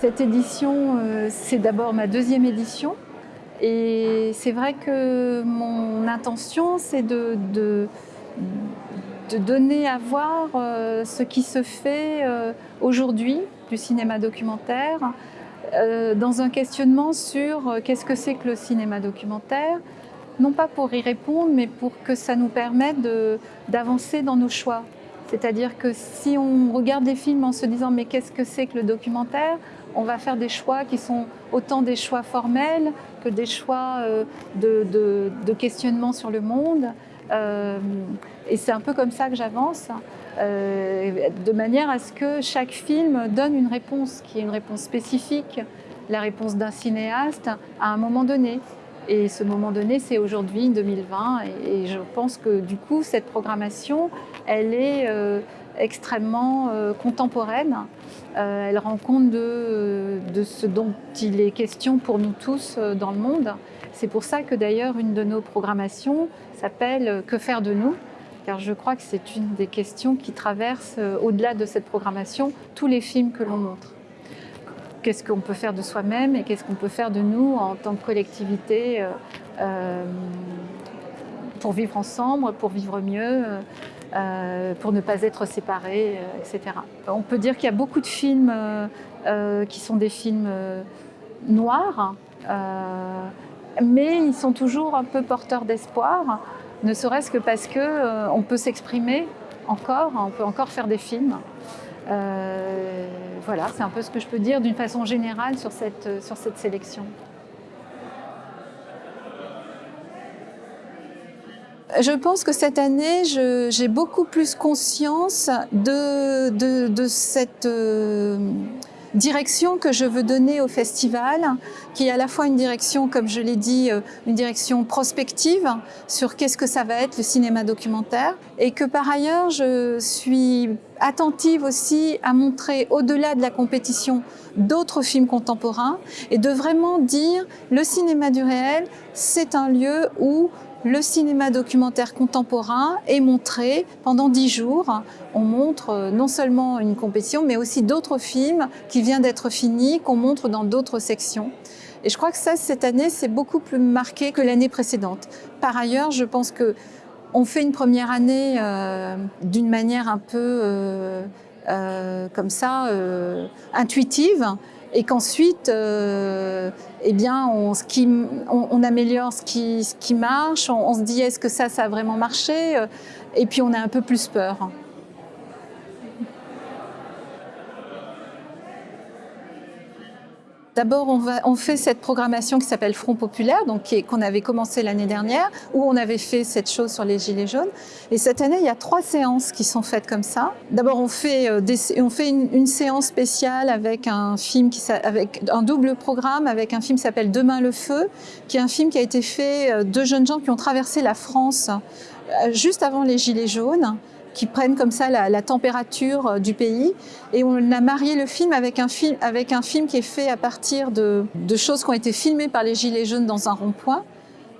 Cette édition, euh, c'est d'abord ma deuxième édition. Et c'est vrai que mon intention, c'est de, de, donner à voir euh, ce qui se fait euh, aujourd'hui du cinéma documentaire, dans un questionnement sur qu'est-ce que c'est que le cinéma documentaire, non pas pour y répondre, mais pour que ça nous permette d'avancer dans nos choix. C'est-à-dire que si on regarde des films en se disant mais qu'est-ce que c'est que le documentaire on va faire des choix qui sont autant des choix formels que des choix euh, de, questionnement sur le monde. Euh, et c'est un peu comme ça que j'avance, euh, de manière à ce que chaque film donne une réponse qui est une réponse spécifique, la réponse d'un cinéaste à un moment donné. Et ce moment donné, c'est aujourd'hui, 2020. Et, je pense que du coup, cette programmation, elle est extrêmement contemporaine euh, elle rend compte de, ce dont il est question pour nous tous euh, dans le monde. C'est pour ça que d'ailleurs une de nos programmations s'appelle « Que faire de nous ?», car je crois que c'est une des questions qui traverse, euh, au-delà de cette programmation, tous les films que l'on montre. Qu'est-ce qu'on peut faire de soi-même et qu'est-ce qu'on peut faire de nous en tant que collectivité pour vivre ensemble, pour vivre mieux, euh, pour ne pas être séparés, euh, etc. On peut dire qu'il y a beaucoup de films euh, qui sont des films noirs, mais ils sont toujours un peu porteurs d'espoir, ne serait-ce que parce qu'on on peut s'exprimer encore, on peut encore faire des films. voilà, c'est un peu ce que je peux dire d'une façon générale sur cette, sur cette sélection. Je pense que cette année, j'ai beaucoup plus conscience de, cette euh, direction que je veux donner au festival, qui est à la fois une direction, comme je l'ai dit, euh, une direction prospective sur qu'est-ce que ça va être le cinéma documentaire, et que par ailleurs, je suis attentive aussi à montrer au-delà de la compétition d'autres films contemporains et de vraiment dire le cinéma du réel, c'est un lieu où le cinéma documentaire contemporain est montré pendant dix jours. On montre euh, non seulement une compétition, mais aussi d'autres films qui viennent d'être finis, qu'on montre dans d'autres sections. Et je crois que ça, cette année, c'est beaucoup plus marqué que l'année précédente. Par ailleurs, je pense que on fait une première année euh, d'une manière un peu euh, comme ça, intuitive, et qu'ensuite, euh, eh bien, on, améliore ce qui, marche, on, on se dit est-ce que ça, ça a vraiment marché, euh, et puis on a un peu plus peur. D'abord, on, fait cette programmation qui s'appelle Front Populaire, qu'on avait commencé l'année dernière, où on avait fait cette chose sur les Gilets jaunes. Et cette année, il y a trois séances qui sont faites comme ça. D'abord, on fait, euh, une, séance spéciale avec un film, avec un double programme, avec un film qui s'appelle Demain le feu, qui est un film qui a été fait euh, de jeunes gens qui ont traversé la France euh, juste avant les Gilets jaunes qui prennent comme ça la, température euh, du pays. Et on a marié le film avec un film, avec un film qui est fait à partir de, choses qui ont été filmées par les Gilets jaunes dans un rond-point.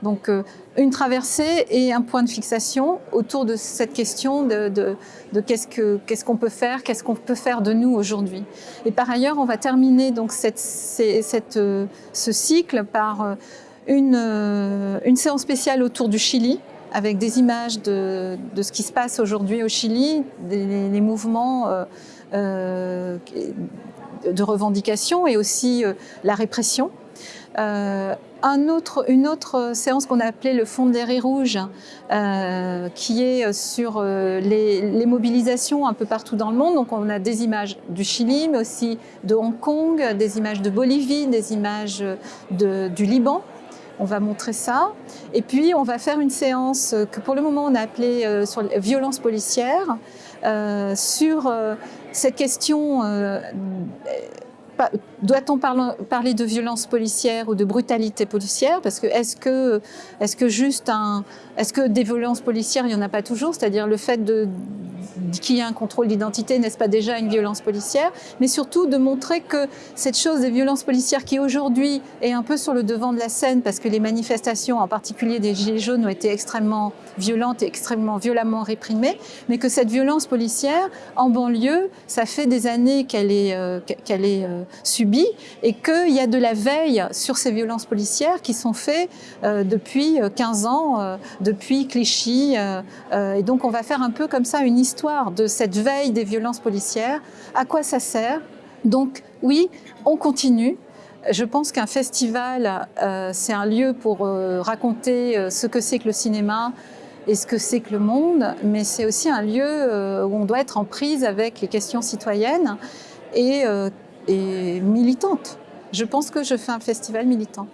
Donc euh, une traversée et un point de fixation autour de cette question de, qu'est-ce qu'on peut faire, qu'est-ce qu'on peut faire de nous aujourd'hui. Et par ailleurs, on va terminer donc euh, ce cycle par une séance spéciale autour du Chili, avec des images de, ce qui se passe aujourd'hui au Chili, des, mouvements euh, euh, de revendication et aussi euh, la répression. Une autre séance qu'on a appelée le fond des raies rouges, qui est sur les, les, mobilisations un peu partout dans le monde. Donc on a des images du Chili, mais aussi de Hong Kong, des images de Bolivie, des images du Liban. On va montrer ça. Et puis, on va faire une séance que pour le moment, on a appelée euh, sur violence policière, euh, sur euh, cette question doit-on parler de violence policière ou de brutalité policière? Parce que est-ce que, est -ce que juste un, est-ce que des violences policières, il n'y en a pas toujours? C'est-à-dire le fait de, qu'il y ait un contrôle d'identité, n'est-ce pas déjà une violence policière Mais surtout de montrer que cette chose des violences policières qui aujourd'hui est un peu sur le devant de la scène parce que les manifestations, en particulier des Gilets jaunes, ont été extrêmement violentes et extrêmement violemment réprimées, mais que cette violence policière, en banlieue, ça fait des années qu'elle est, euh, est euh, subies et qu'il y a de la veille sur ces violences policières qui sont faites depuis 15 ans, depuis Clichy. et donc on va faire un peu comme ça une histoire de cette veille des violences policières. À quoi ça sert? Donc oui, on continue. Je pense qu'un festival, euh, c'est un lieu pour euh, raconter euh, ce que c'est que le cinéma et ce que c'est que le monde, mais c'est aussi un lieu où on doit être en prise avec les questions citoyennes et, et militantes. Je pense que je fais un festival militant.